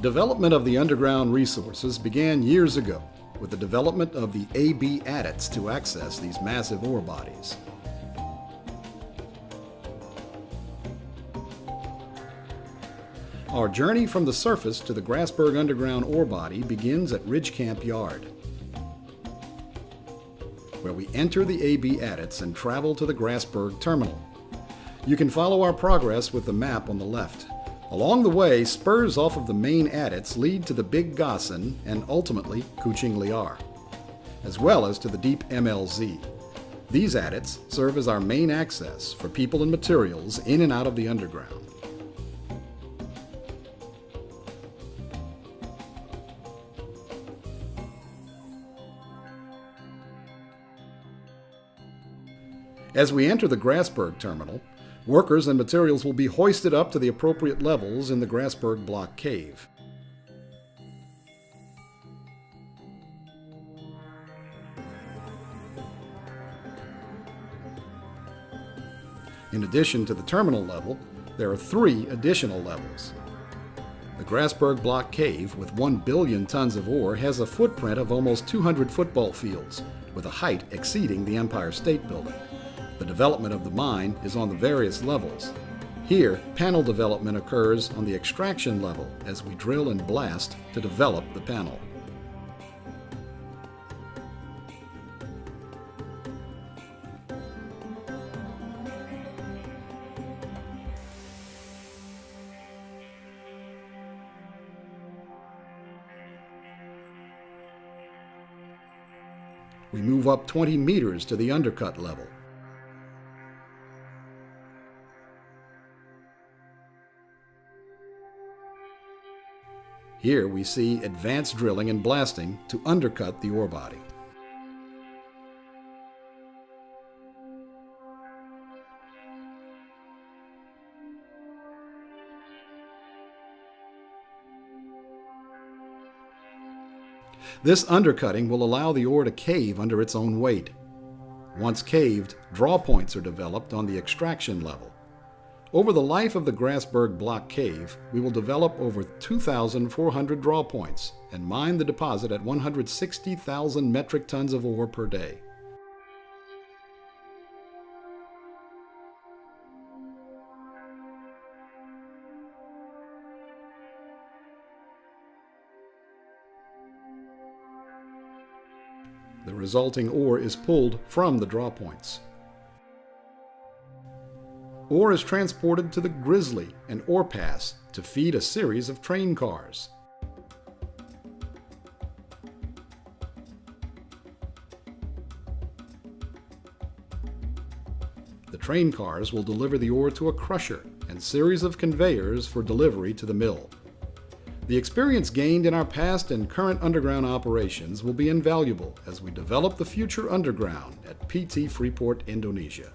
Development of the underground resources began years ago with the development of the AB adits to access these massive ore bodies. Our journey from the surface to the Grasberg underground ore body begins at Ridge Camp Yard, where we enter the AB adits and travel to the Grasberg terminal. You can follow our progress with the map on the left. Along the way, spurs off of the main adits lead to the Big Gossan and ultimately Kucing Liar, as well as to the deep MLZ. These adits serve as our main access for people and materials in and out of the underground. As we enter the Grasberg terminal, workers and materials will be hoisted up to the appropriate levels in the Grasberg block cave. In addition to the terminal level, there are three additional levels. The Grasberg Block Cave, with 1 billion tons of ore, has a footprint of almost 200 football fields, with a height exceeding the Empire State Building. The development of the mine is on the various levels. Here, panel development occurs on the extraction level as we drill and blast to develop the panel. We move up 20 meters to the undercut level. Here we see advanced drilling and blasting to undercut the ore body. This undercutting will allow the ore to cave under its own weight. Once caved, draw points are developed on the extraction level. Over the life of the Grasberg Block Cave, we will develop over 2,400 draw points and mine the deposit at 160,000 metric tons of ore per day. The resulting ore is pulled from the draw points. Ore is transported to the Grizzly and Ore Pass to feed a series of train cars. The train cars will deliver the ore to a crusher and series of conveyors for delivery to the mill. The experience gained in our past and current underground operations will be invaluable as we develop the future underground at PT Freeport, Indonesia.